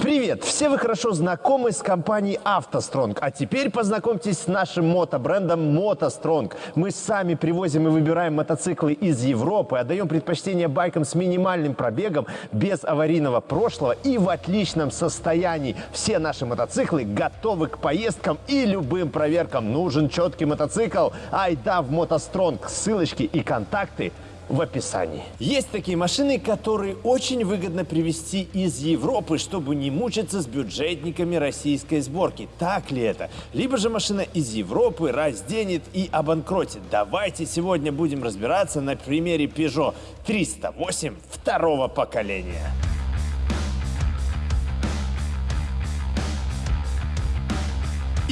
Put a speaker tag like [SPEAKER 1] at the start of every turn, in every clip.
[SPEAKER 1] Привет! Все вы хорошо знакомы с компанией «АвтоСтронг», а теперь познакомьтесь с нашим мотобрендом «МотоСтронг». Мы сами привозим и выбираем мотоциклы из Европы, отдаем предпочтение байкам с минимальным пробегом, без аварийного прошлого и в отличном состоянии. Все наши мотоциклы готовы к поездкам и любым проверкам. Нужен четкий мотоцикл? Айда в «МотоСтронг». Ссылочки и контакты – в описании. Есть такие машины, которые очень выгодно привезти из Европы, чтобы не мучиться с бюджетниками российской сборки. Так ли это? Либо же машина из Европы разденет и обанкротит. Давайте сегодня будем разбираться на примере Peugeot 308 второго поколения.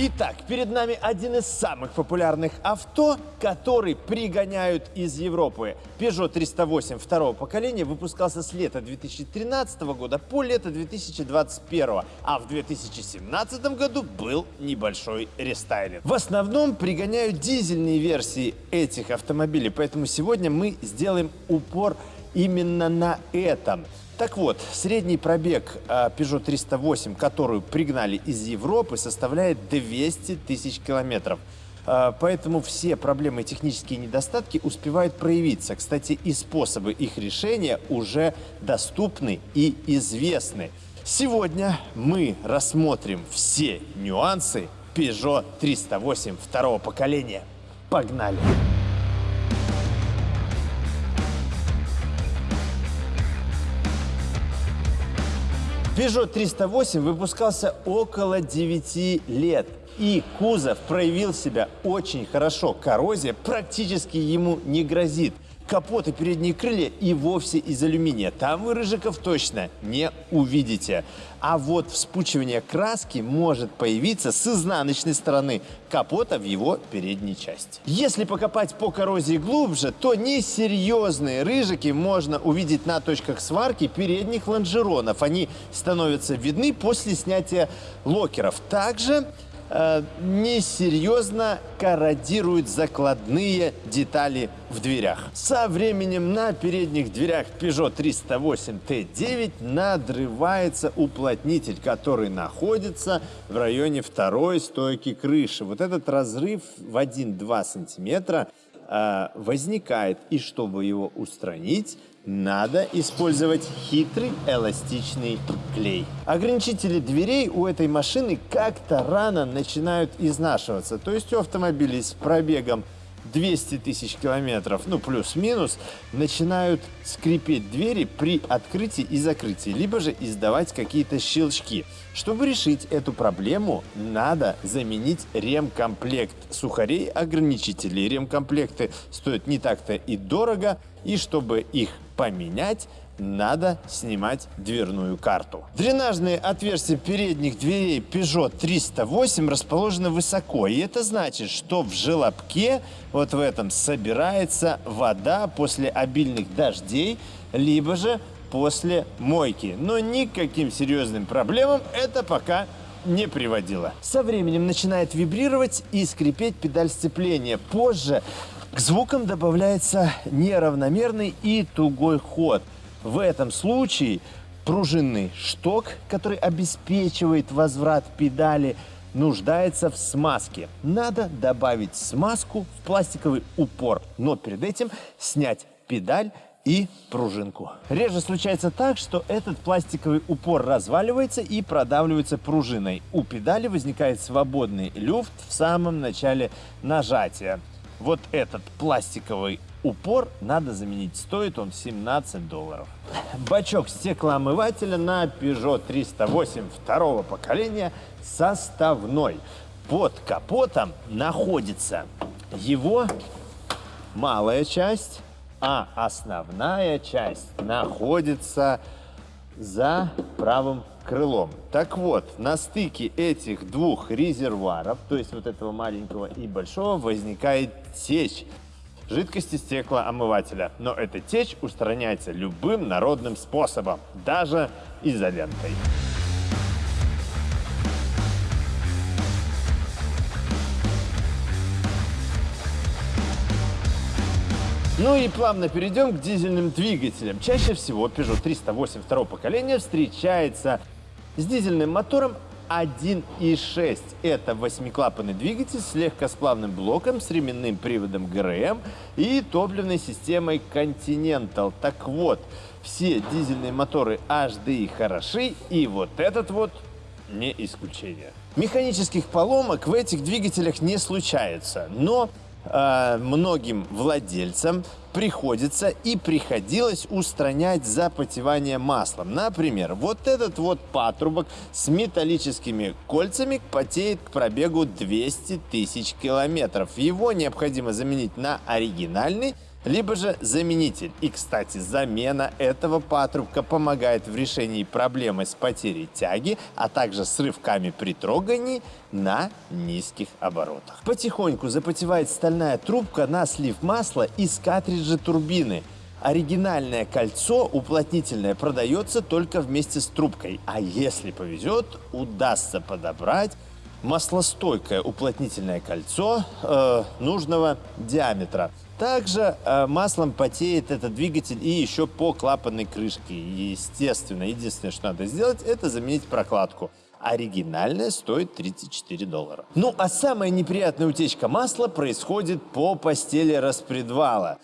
[SPEAKER 1] Итак, перед нами один из самых популярных авто, который пригоняют из Европы. Peugeot 308 второго поколения выпускался с лета 2013 года по лето 2021, а в 2017 году был небольшой рестайлинг. В основном пригоняют дизельные версии этих автомобилей, поэтому сегодня мы сделаем упор именно на этом. Так вот, средний пробег а, Peugeot 308, которую пригнали из Европы, составляет 200 тысяч километров. А, поэтому все проблемы и технические недостатки успевают проявиться. Кстати, и способы их решения уже доступны и известны. Сегодня мы рассмотрим все нюансы Peugeot 308 второго поколения. Погнали! Peugeot 308 выпускался около 9 лет. И кузов проявил себя очень хорошо. Коррозия практически ему не грозит капот и передние крылья и вовсе из алюминия. Там вы рыжиков точно не увидите. А вот вспучивание краски может появиться с изнаночной стороны капота в его передней части. Если покопать по коррозии глубже, то несерьезные рыжики можно увидеть на точках сварки передних лонжеронов. Они становятся видны после снятия локеров. Также э, несерьезно корродируют закладные детали в дверях. Со временем на передних дверях Peugeot 308 T9 надрывается уплотнитель, который находится в районе второй стойки крыши. Вот этот разрыв в 1-2 сантиметра э, возникает. И чтобы его устранить, надо использовать хитрый эластичный клей. Ограничители дверей у этой машины как-то рано начинают изнашиваться. То есть у автомобилей с пробегом 200 тысяч километров, ну плюс-минус, начинают скрипеть двери при открытии и закрытии, либо же издавать какие-то щелчки. Чтобы решить эту проблему, надо заменить ремкомплект сухарей ограничителей. Ремкомплекты стоят не так-то и дорого, и чтобы их поменять, надо снимать дверную карту. Дренажные отверстия передних дверей Peugeot 308 расположены высоко. И это значит, что в желобке, вот в этом, собирается вода после обильных дождей, либо же после мойки. Но никаким серьезным проблемам это пока не приводило. Со временем начинает вибрировать и скрипеть педаль сцепления. Позже к звукам добавляется неравномерный и тугой ход. В этом случае пружинный шток, который обеспечивает возврат педали, нуждается в смазке. Надо добавить смазку в пластиковый упор, но перед этим снять педаль и пружинку. Реже случается так, что этот пластиковый упор разваливается и продавливается пружиной. У педали возникает свободный люфт в самом начале нажатия. Вот этот пластиковый упор надо заменить. Стоит он 17 долларов. Бачок стеклоомывателя на Peugeot 308 второго поколения составной. Под капотом находится его малая часть, а основная часть находится за правым крылом. Так вот, на стыке этих двух резервуаров, то есть вот этого маленького и большого, возникает течь жидкости стеклоомывателя. Но эта течь устраняется любым народным способом, даже изолентой. Ну и плавно перейдем к дизельным двигателям. Чаще всего Peugeot 308 второго поколения встречается с дизельным мотором 1.6. Это восьмиклапанный двигатель с легкосплавным блоком, с ременным приводом ГРМ и топливной системой Continental. Так вот, все дизельные моторы HDI хороши, и вот этот вот не исключение. Механических поломок в этих двигателях не случается, но э, многим владельцам приходится и приходилось устранять запотевание маслом. Например, вот этот вот патрубок с металлическими кольцами потеет к пробегу 200 тысяч километров. Его необходимо заменить на оригинальный либо же заменитель. И, кстати, замена этого патрубка помогает в решении проблемы с потерей тяги, а также с рывками при трогании на низких оборотах. Потихоньку запотевает стальная трубка на слив масла из картриджа турбины. Оригинальное кольцо уплотнительное продается только вместе с трубкой, а если повезет, удастся подобрать маслостойкое уплотнительное кольцо э, нужного диаметра. Также э, маслом потеет этот двигатель и еще по клапанной крышке. Естественно, единственное, что надо сделать, это заменить прокладку. Оригинальная стоит 34 доллара. Ну а самая неприятная утечка масла происходит по постели распредвала.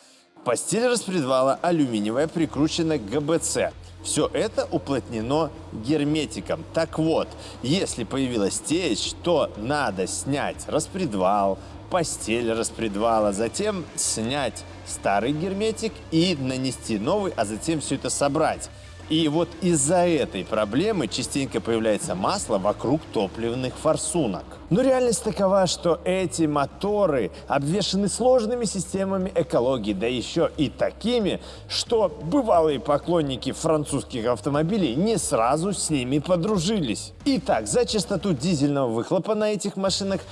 [SPEAKER 1] Постель распредвала алюминиевая прикручена к ГБЦ. Все это уплотнено герметиком. Так вот, если появилась течь, то надо снять распредвал, постель распредвала, затем снять старый герметик и нанести новый, а затем все это собрать. И вот из-за этой проблемы частенько появляется масло вокруг топливных форсунок. Но реальность такова, что эти моторы обвешаны сложными системами экологии, да еще и такими, что бывалые поклонники французских автомобилей не сразу с ними подружились. Итак, за частоту дизельного выхлопа на этих машинах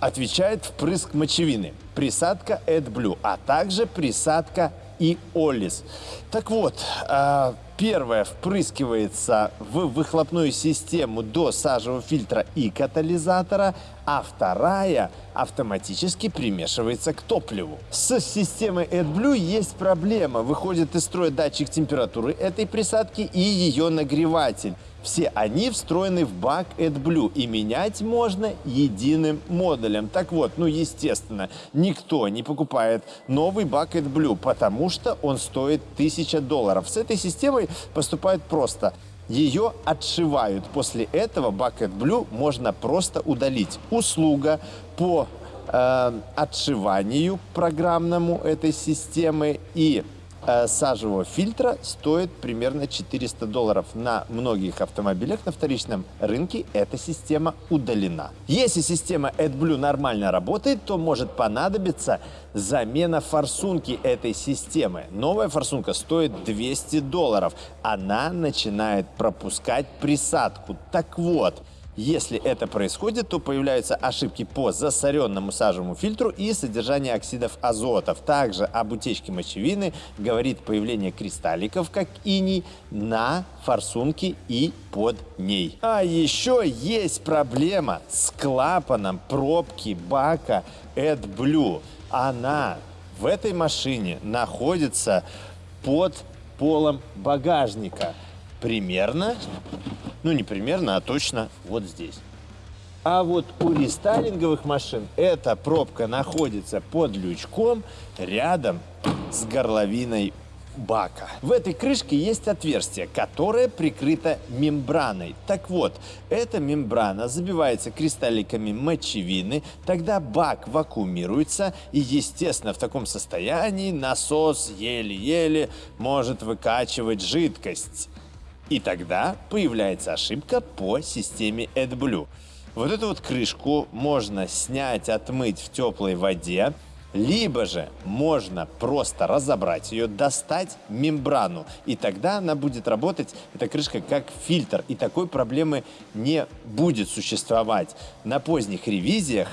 [SPEAKER 1] отвечает впрыск мочевины, присадка AdBlue, а также присадка и Олис. Так вот, а, первая впрыскивается в выхлопную систему до сажевого фильтра и катализатора, а вторая автоматически примешивается к топливу. С системой AdBlue есть проблема. Выходит из строя датчик температуры этой присадки и ее нагреватель. Все они встроены в бак AdBlue и менять можно единым модулем. Так вот, ну естественно, никто не покупает новый бак AdBlue, потому что он стоит 1000 долларов. С этой системой поступают просто. Ее отшивают. После этого бак AdBlue можно просто удалить. Услуга по э, отшиванию программному этой системы и сажевого фильтра стоит примерно 400 долларов. На многих автомобилях на вторичном рынке эта система удалена. Если система AdBlue нормально работает, то может понадобиться замена форсунки этой системы. Новая форсунка стоит 200 долларов. Она начинает пропускать присадку. Так вот, если это происходит, то появляются ошибки по засоренному сажевому фильтру и содержанию оксидов азотов. Также об утечке мочевины говорит появление кристалликов, как иней, на форсунке и под ней. А еще есть проблема с клапаном пробки бака AdBlue. Она в этой машине находится под полом багажника. Примерно ну, не примерно, а точно вот здесь. А вот у рестайлинговых машин эта пробка находится под лючком рядом с горловиной бака. В этой крышке есть отверстие, которое прикрыто мембраной. Так вот, эта мембрана забивается кристалликами мочевины, тогда бак вакуумируется, и, естественно, в таком состоянии насос еле-еле может выкачивать жидкость. И тогда появляется ошибка по системе AdBlue. Вот эту вот крышку можно снять, отмыть в теплой воде, либо же можно просто разобрать ее, достать мембрану, и тогда она будет работать, эта крышка, как фильтр, и такой проблемы не будет существовать. На поздних ревизиях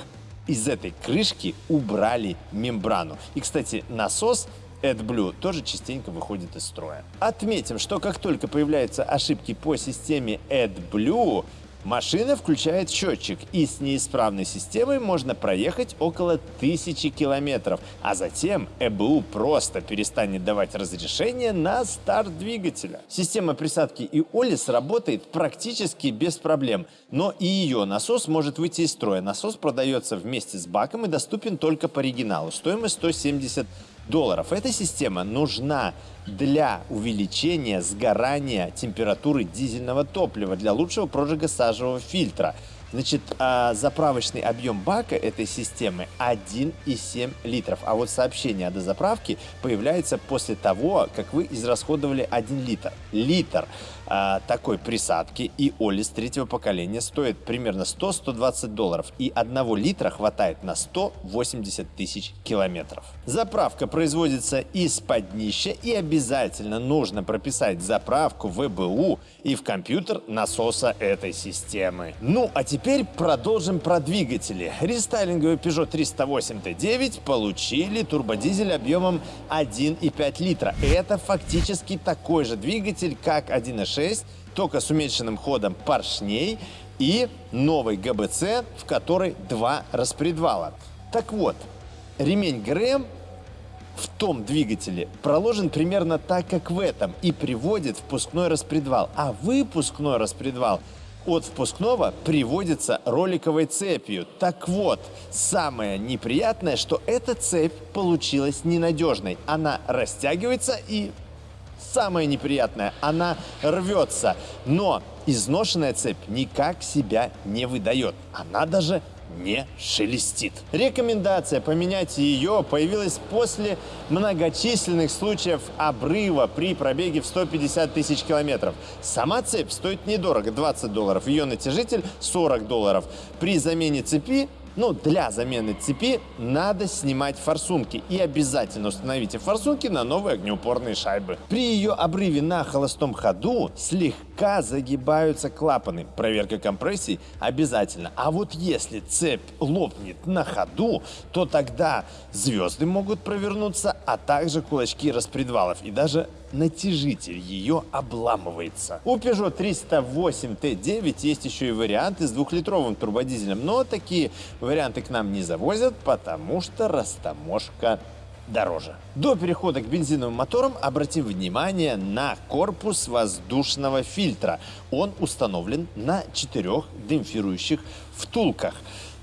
[SPEAKER 1] из этой крышки убрали мембрану. И, кстати, насос AdBlue тоже частенько выходит из строя. Отметим, что как только появляются ошибки по системе AdBlue, Машина включает счетчик, и с неисправной системой можно проехать около тысячи километров, а затем ЭБУ просто перестанет давать разрешение на старт двигателя. Система присадки и Олис работает практически без проблем, но и ее насос может выйти из строя. Насос продается вместе с баком и доступен только по оригиналу. Стоимость 170 долларов. Эта система нужна для увеличения сгорания температуры дизельного топлива для лучшего прожига сажевого фильтра. Значит, а, заправочный объем бака этой системы 1,7 литров. А вот сообщение о дозаправке появляется после того, как вы израсходовали 1 литр. Литр а, такой присадки и Олис третьего поколения стоит примерно 100-120 долларов. И одного литра хватает на 180 тысяч километров. Заправка производится из-под днища и обязательно нужно прописать заправку в ВБУ и в компьютер насоса этой системы. Ну, а теперь продолжим про двигатели. Рестайлинговый Peugeot 308 T9 получили турбодизель объемом 1,5 литра. Это фактически такой же двигатель, как 1.6, только с уменьшенным ходом поршней и новый ГБЦ, в которой два распредвала. Так вот, ремень ГРМ в том двигателе проложен примерно так, как в этом, и приводит впускной распредвал. А выпускной распредвал от впускного приводится роликовой цепью. Так вот, самое неприятное, что эта цепь получилась ненадежной. Она растягивается и самое неприятное, она рвется. Но изношенная цепь никак себя не выдает. Она даже не шелестит. Рекомендация поменять ее появилась после многочисленных случаев обрыва при пробеге в 150 тысяч километров. Сама цепь стоит недорого, 20 долларов, ее натяжитель 40 долларов. При замене цепи ну, для замены цепи надо снимать форсунки. И обязательно установите форсунки на новые огнеупорные шайбы. При ее обрыве на холостом ходу слегка загибаются клапаны. Проверка компрессий обязательно. А вот если цепь лопнет на ходу, то тогда звезды могут провернуться, а также кулачки распредвалов и даже натяжитель ее обламывается. У Peugeot 308 T9 есть еще и варианты с двухлитровым турбодизелем, но такие варианты к нам не завозят, потому что растаможка дороже. До перехода к бензиновым моторам обратим внимание на корпус воздушного фильтра. Он установлен на четырех демпфирующих втулках.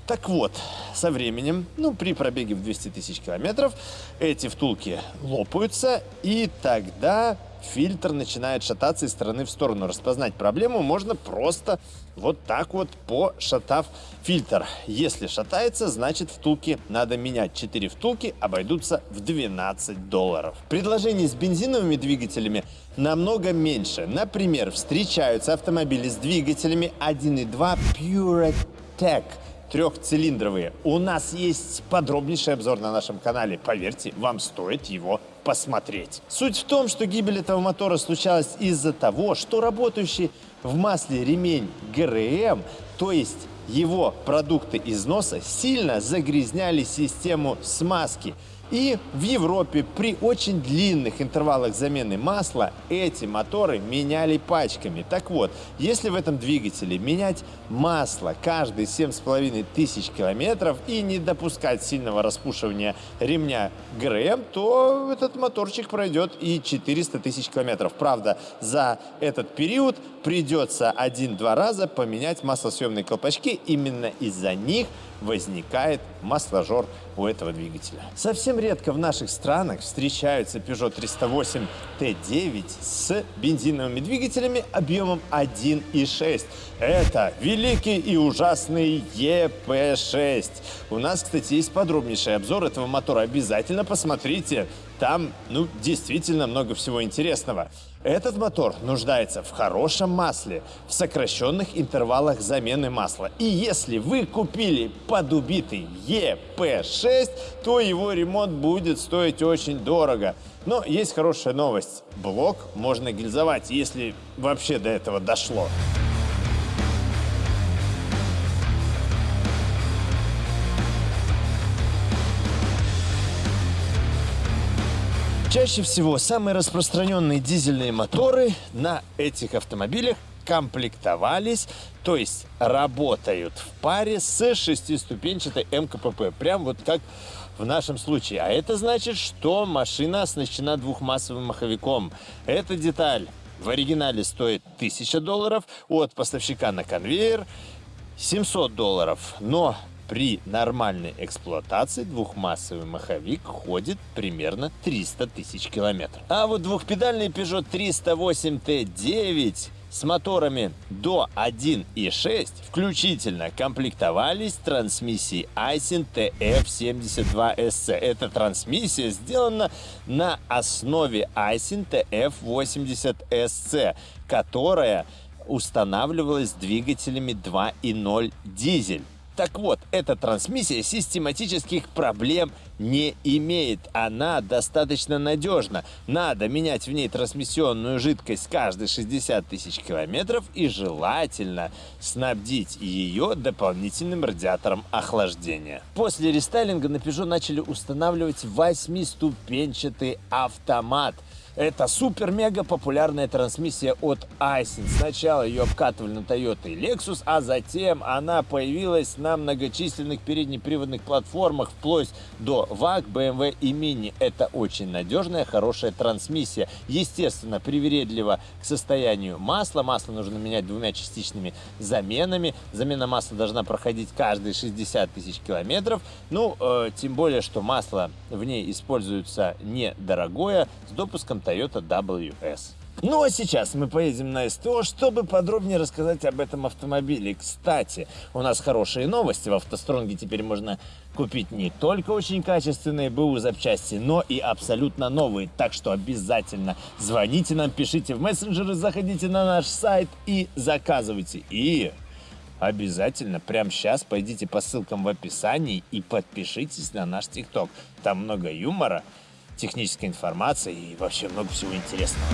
[SPEAKER 1] Так вот, со временем, ну, при пробеге в 200 тысяч километров, эти втулки лопаются, и тогда фильтр начинает шататься из стороны в сторону. Распознать проблему можно просто вот так вот пошатав фильтр. Если шатается, значит втулки надо менять. 4 втулки обойдутся в 12 долларов. Предложений с бензиновыми двигателями намного меньше. Например, встречаются автомобили с двигателями 1.2 PureTech трехцилиндровые. У нас есть подробнейший обзор на нашем канале. Поверьте, вам стоит его посмотреть. Суть в том, что гибель этого мотора случалась из-за того, что работающий в масле ремень ГРМ, то есть его продукты износа, сильно загрязняли систему смазки – и в Европе при очень длинных интервалах замены масла эти моторы меняли пачками. Так вот, если в этом двигателе менять масло каждые 7,5 тысяч километров и не допускать сильного распушивания ремня ГРМ, то этот моторчик пройдет и 400 тысяч километров. Правда, за этот период придется один-два раза поменять маслосъемные колпачки. Именно из-за них возникает масложор у этого двигателя. Совсем редко в наших странах встречаются Peugeot 308 T9 с бензиновыми двигателями объемом 1.6. Это великий и ужасный EP6. У нас, кстати, есть подробнейший обзор этого мотора. Обязательно посмотрите. Там, ну, действительно много всего интересного. Этот мотор нуждается в хорошем масле, в сокращенных интервалах замены масла. И если вы купили подубитый EP6, то его ремонт будет стоить очень дорого. Но есть хорошая новость. Блок можно гильзовать, если вообще до этого дошло. Чаще всего самые распространенные дизельные моторы на этих автомобилях комплектовались, то есть работают в паре с шестиступенчатой МКПП. Прям вот как в нашем случае. А это значит, что машина оснащена двухмассовым маховиком. Эта деталь в оригинале стоит 1000 долларов, от поставщика на конвейер 700 долларов. Но при нормальной эксплуатации двухмассовый маховик ходит примерно 300 тысяч километров. А вот двухпедальный Peugeot 308 T9 с моторами до 1.6 включительно комплектовались трансмиссией Aisin TF72SC. Эта трансмиссия сделана на основе Aisin TF80SC, которая устанавливалась двигателями 2.0 дизель. Так вот, эта трансмиссия систематических проблем не имеет. Она достаточно надежна. Надо менять в ней трансмиссионную жидкость каждые 60 тысяч километров и желательно снабдить ее дополнительным радиатором охлаждения. После рестайлинга на Peugeot начали устанавливать восьмиступенчатый автомат – это супер-мега популярная трансмиссия от Aisin. Сначала ее обкатывали на Toyota и Lexus, а затем она появилась на многочисленных переднеприводных платформах вплоть до VAG, BMW и Mini. Это очень надежная, хорошая трансмиссия. Естественно, привередлива к состоянию масла. Масло нужно менять двумя частичными заменами. Замена масла должна проходить каждые 60 тысяч километров. Ну, э, тем более, что масло в ней используется недорогое, с допуском Toyota WS. Ну а сейчас мы поедем на СТО, чтобы подробнее рассказать об этом автомобиле. Кстати, у нас хорошие новости. В автостронге теперь можно купить не только очень качественные БУ запчасти, но и абсолютно новые. Так что обязательно звоните нам, пишите в мессенджеры, заходите на наш сайт и заказывайте. И обязательно прямо сейчас пойдите по ссылкам в описании и подпишитесь на наш ТикТок. Там много юмора, технической информации и вообще много всего интересного.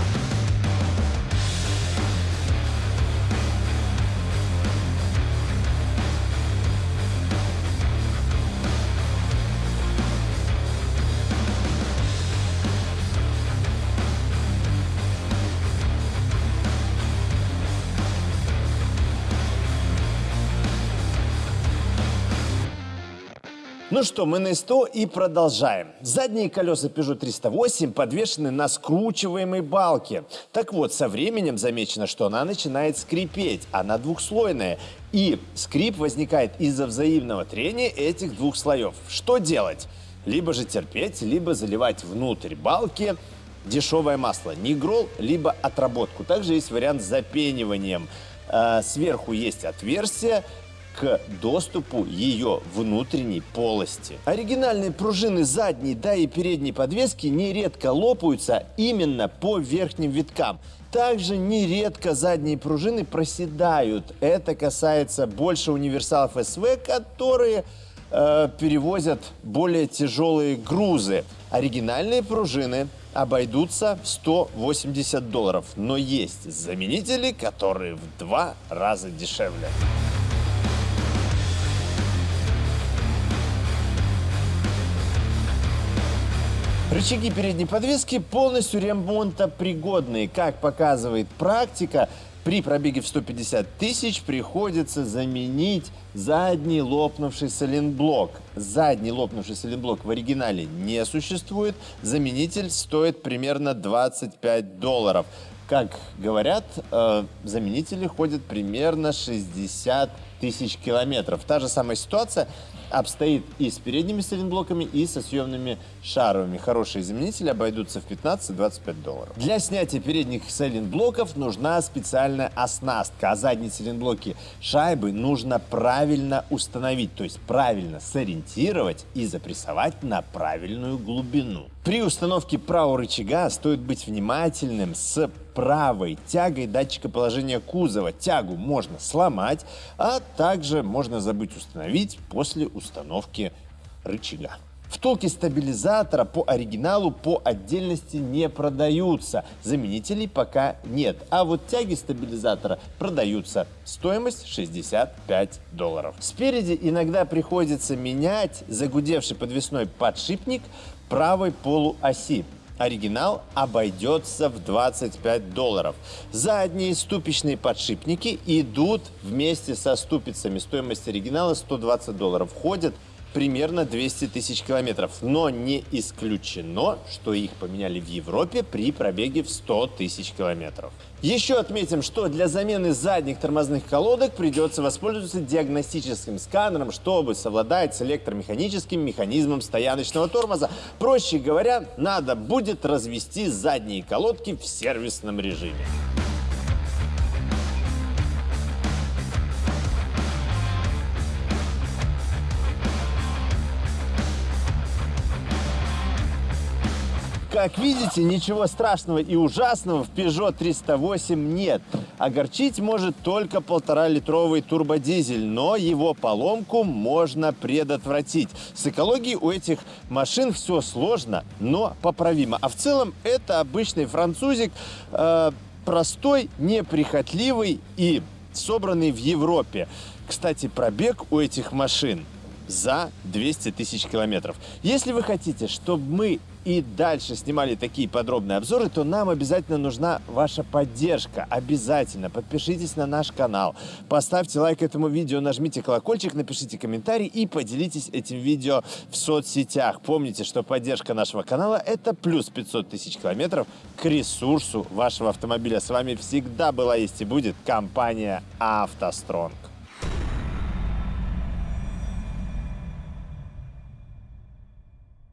[SPEAKER 1] Ну что, мы на СТО и продолжаем. Задние колеса Peugeot 308 подвешены на скручиваемой балке. Так вот, со временем замечено, что она начинает скрипеть. Она двухслойная. И скрип возникает из-за взаимного трения этих двух слоев. Что делать? Либо же терпеть, либо заливать внутрь балки дешевое масло. Нигрол, либо отработку. Также есть вариант с запениванием. А, сверху есть отверстие, к доступу ее внутренней полости. Оригинальные пружины задней, да и передней подвески нередко лопаются именно по верхним виткам. Также нередко задние пружины проседают. Это касается больше универсалов СВ, которые э, перевозят более тяжелые грузы. Оригинальные пружины обойдутся в 180 долларов, но есть заменители, которые в два раза дешевле. Рычаги передней подвески полностью ремонтопригодные. Как показывает практика, при пробеге в 150 тысяч приходится заменить задний лопнувший сайлентблок. Задний лопнувший сайлентблок в оригинале не существует. Заменитель стоит примерно 25 долларов. Как говорят, э, заменители ходят примерно 60 тысяч километров. Та же самая ситуация обстоит и с передними сайлентблоками, и со съемными шаровыми. Хорошие заменители обойдутся в 15-25 долларов. Для снятия передних сайлентблоков нужна специальная оснастка, а задние сайлентблоки шайбы нужно правильно установить, то есть правильно сориентировать и запрессовать на правильную глубину. При установке правого рычага стоит быть внимательным с правой тягой датчика положения кузова. Тягу можно сломать, а также можно забыть установить после установки рычага. Втулки стабилизатора по оригиналу по отдельности не продаются. Заменителей пока нет. А вот тяги стабилизатора продаются. Стоимость 65 долларов. Спереди иногда приходится менять загудевший подвесной подшипник правой полуоси. Оригинал обойдется в 25 долларов. Задние ступичные подшипники идут вместе со ступицами. Стоимость оригинала 120 долларов. Входят примерно 200 тысяч километров. Но не исключено, что их поменяли в Европе при пробеге в 100 тысяч километров. Еще отметим, что для замены задних тормозных колодок придется воспользоваться диагностическим сканером, чтобы совладать с электромеханическим механизмом стояночного тормоза. Проще говоря, надо будет развести задние колодки в сервисном режиме. Как видите, ничего страшного и ужасного в Peugeot 308 нет. Огорчить может только полтора-литровый турбодизель, но его поломку можно предотвратить. С экологией у этих машин все сложно, но поправимо. А в целом это обычный французик, э, простой, неприхотливый и собранный в Европе. Кстати, пробег у этих машин за 200 тысяч километров. Если вы хотите, чтобы мы и дальше снимали такие подробные обзоры, то нам обязательно нужна ваша поддержка. Обязательно подпишитесь на наш канал, поставьте лайк этому видео, нажмите колокольчик, напишите комментарий и поделитесь этим видео в соцсетях. Помните, что поддержка нашего канала – это плюс 500 тысяч километров к ресурсу вашего автомобиля. С вами всегда была, есть и будет компания «АвтоСтронг».